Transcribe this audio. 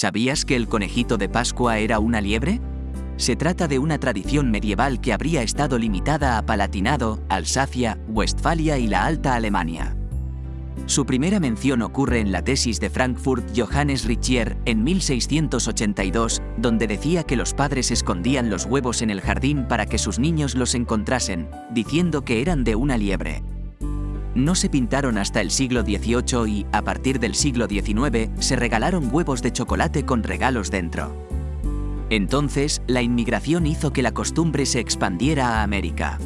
¿Sabías que el conejito de Pascua era una liebre? Se trata de una tradición medieval que habría estado limitada a Palatinado, Alsacia, Westfalia y la Alta Alemania. Su primera mención ocurre en la tesis de Frankfurt Johannes Richier en 1682, donde decía que los padres escondían los huevos en el jardín para que sus niños los encontrasen, diciendo que eran de una liebre. No se pintaron hasta el siglo XVIII y, a partir del siglo XIX, se regalaron huevos de chocolate con regalos dentro. Entonces, la inmigración hizo que la costumbre se expandiera a América.